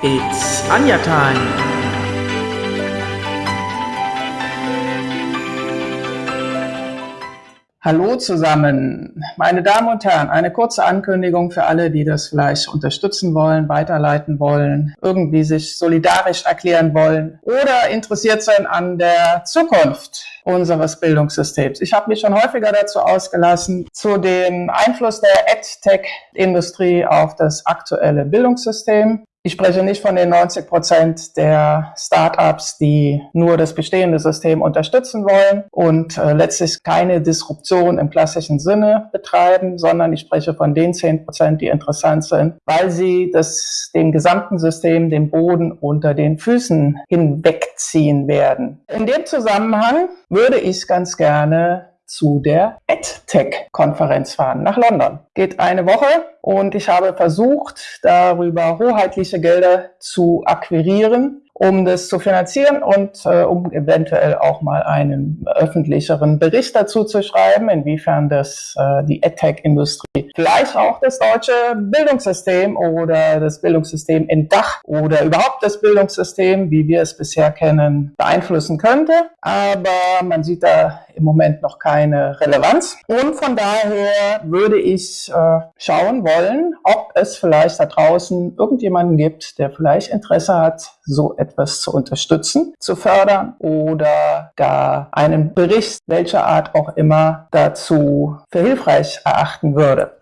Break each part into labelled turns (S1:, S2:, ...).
S1: It's Anja time. Hallo zusammen, meine Damen und Herren. Eine kurze Ankündigung für alle, die das vielleicht unterstützen wollen, weiterleiten wollen, irgendwie sich solidarisch erklären wollen oder interessiert sind an der Zukunft unseres Bildungssystems. Ich habe mich schon häufiger dazu ausgelassen, zu dem Einfluss der EdTech-Industrie auf das aktuelle Bildungssystem. Ich spreche nicht von den 90 Prozent der Startups, die nur das bestehende System unterstützen wollen und äh, letztlich keine Disruption im klassischen Sinne betreiben, sondern ich spreche von den 10 Prozent, die interessant sind, weil sie das, dem gesamten System den Boden unter den Füßen hinwegziehen werden. In dem Zusammenhang würde ich ganz gerne zu der EdTech-Konferenz fahren nach London. Geht eine Woche und ich habe versucht, darüber hoheitliche Gelder zu akquirieren um das zu finanzieren und äh, um eventuell auch mal einen öffentlicheren Bericht dazu zu schreiben, inwiefern das äh, die EdTech-Industrie vielleicht auch das deutsche Bildungssystem oder das Bildungssystem in Dach oder überhaupt das Bildungssystem, wie wir es bisher kennen, beeinflussen könnte. Aber man sieht da im Moment noch keine Relevanz. Und von daher würde ich äh, schauen wollen, ob es vielleicht da draußen irgendjemanden gibt, der vielleicht Interesse hat, so etwas zu unterstützen, zu fördern oder gar einen Bericht welcher Art auch immer dazu für hilfreich erachten würde.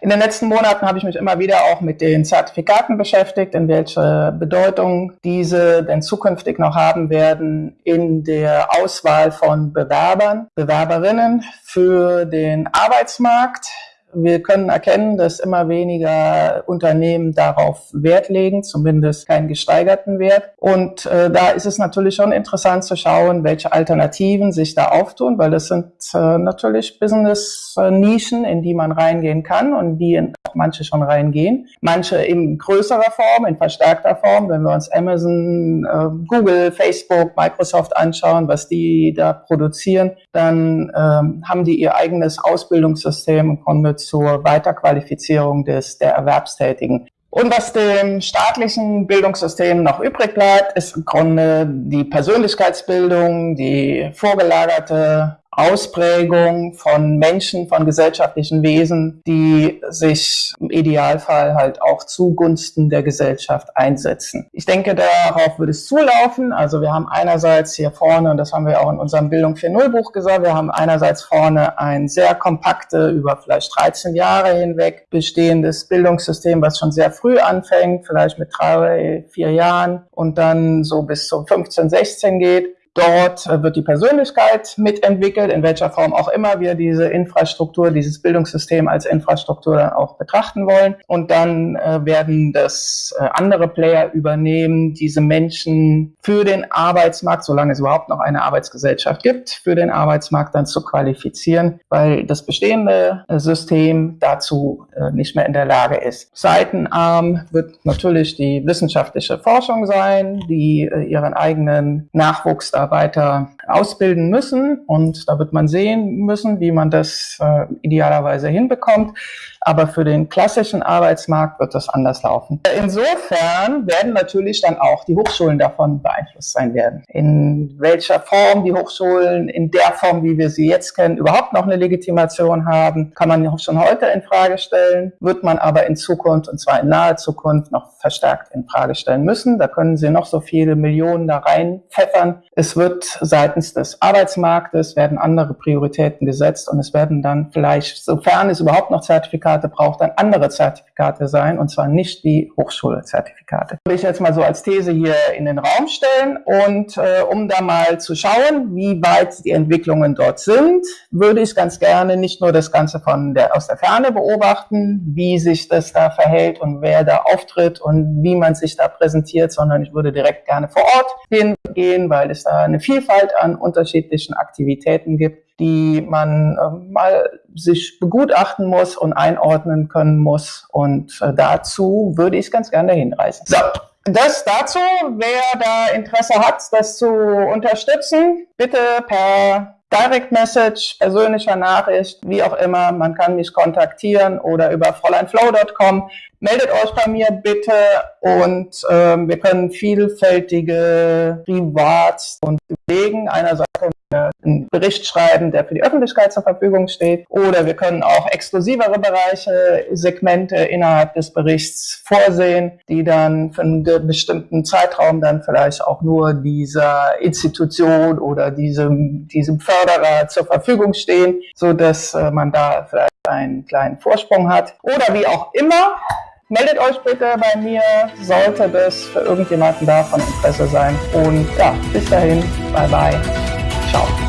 S1: In den letzten Monaten habe ich mich immer wieder auch mit den Zertifikaten beschäftigt, in welche Bedeutung diese denn zukünftig noch haben werden in der Auswahl von Bewerbern, Bewerberinnen für den Arbeitsmarkt. Wir können erkennen, dass immer weniger Unternehmen darauf Wert legen, zumindest keinen gesteigerten Wert. Und äh, da ist es natürlich schon interessant zu schauen, welche Alternativen sich da auftun, weil das sind äh, natürlich Business-Nischen, in die man reingehen kann und die in auch manche schon reingehen. Manche in größerer Form, in verstärkter Form, wenn wir uns Amazon, äh, Google, Facebook, Microsoft anschauen, was die da produzieren, dann ähm, haben die ihr eigenes Ausbildungssystem im Grunde zur Weiterqualifizierung des, der Erwerbstätigen. Und was dem staatlichen Bildungssystem noch übrig bleibt, ist im Grunde die Persönlichkeitsbildung, die vorgelagerte Ausprägung von Menschen, von gesellschaftlichen Wesen, die sich im Idealfall halt auch zugunsten der Gesellschaft einsetzen. Ich denke, darauf würde es zulaufen. Also wir haben einerseits hier vorne, und das haben wir auch in unserem Bildung 4.0 Buch gesagt, wir haben einerseits vorne ein sehr kompakte, über vielleicht 13 Jahre hinweg bestehendes Bildungssystem, was schon sehr früh anfängt, vielleicht mit drei, vier Jahren und dann so bis zu 15, 16 geht. Dort äh, wird die Persönlichkeit mitentwickelt, in welcher Form auch immer wir diese Infrastruktur, dieses Bildungssystem als Infrastruktur dann auch betrachten wollen. Und dann äh, werden das äh, andere Player übernehmen, diese Menschen für den Arbeitsmarkt, solange es überhaupt noch eine Arbeitsgesellschaft gibt, für den Arbeitsmarkt dann zu qualifizieren, weil das bestehende System dazu nicht mehr in der Lage ist. Seitenarm wird natürlich die wissenschaftliche Forschung sein, die ihren eigenen Nachwuchs da weiter ausbilden müssen. Und da wird man sehen müssen, wie man das äh, idealerweise hinbekommt. Aber für den klassischen Arbeitsmarkt wird das anders laufen. Insofern werden natürlich dann auch die Hochschulen davon beeinflusst sein werden. In welcher Form die Hochschulen in der Form, wie wir sie jetzt kennen, überhaupt noch eine Legitimation haben, kann man schon heute in Frage stellen, wird man aber in Zukunft, und zwar in naher Zukunft, noch verstärkt in Frage stellen müssen. Da können Sie noch so viele Millionen da reinpfeffern. Es wird seitens des Arbeitsmarktes werden andere Prioritäten gesetzt und es werden dann vielleicht, sofern es überhaupt noch Zertifikate braucht, dann andere Zertifikate sein und zwar nicht die Hochschulzertifikate. Würde ich jetzt mal so als These hier in den Raum stellen und äh, um da mal zu schauen, wie weit die Entwicklungen dort sind, würde ich ganz gerne nicht nur das Ganze von der, aus der Ferne beobachten, wie sich das da verhält und wer da auftritt und wie man sich da präsentiert, sondern ich würde direkt gerne vor Ort hingehen, weil es da eine Vielfalt an unterschiedlichen Aktivitäten gibt, die man äh, mal sich begutachten muss und einordnen können muss. Und äh, dazu würde ich ganz gerne hinreisen. So. Das dazu, wer da Interesse hat, das zu unterstützen, bitte per Direct Message, persönlicher Nachricht, wie auch immer. Man kann mich kontaktieren oder über fräuleinflow.com. Meldet euch bei mir bitte und ähm, wir können vielfältige Rewards und überlegen. Einerseits einen Bericht schreiben, der für die Öffentlichkeit zur Verfügung steht. Oder wir können auch exklusivere Bereiche, Segmente innerhalb des Berichts vorsehen, die dann für einen bestimmten Zeitraum dann vielleicht auch nur dieser Institution oder diesem, diesem Förderer zur Verfügung stehen, so dass äh, man da vielleicht einen kleinen Vorsprung hat. Oder wie auch immer, Meldet euch bitte bei mir, sollte das für irgendjemanden da von Interesse sein. Und ja, bis dahin, bye bye, out.